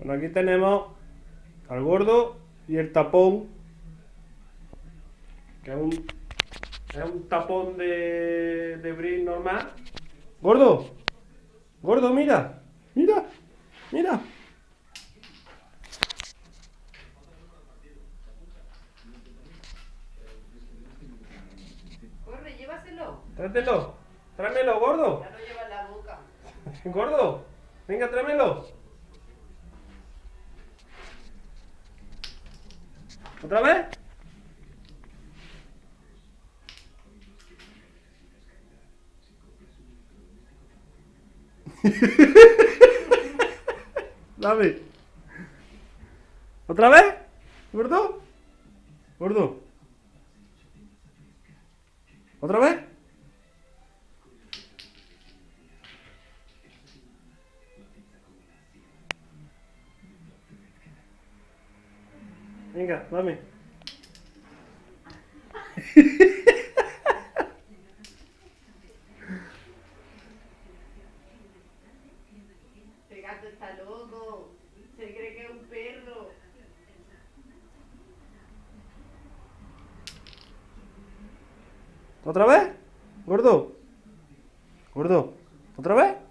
Bueno, aquí tenemos al gordo y el tapón. Que es un, es un tapón de, de bris normal. Gordo, gordo, mira, mira, mira. Corre, llévaselo. Tráetelo, tráemelo, gordo. Ya lo lleva la boca. Gordo, venga, tráemelo. ¿Otra vez? Dame. ¿Otra vez? ¿Gordo? ¿Gordo? ¿Otra vez? Venga, dame. Este gato está loco. Se cree que es un perro. ¿Otra vez? ¿Gordo? ¿Gordo? ¿Otra vez?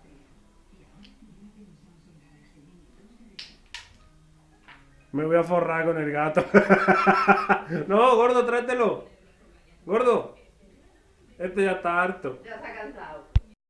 Me voy a forrar con el gato. no, gordo, tráetelo. Gordo. Este ya está harto. Ya ha cansado.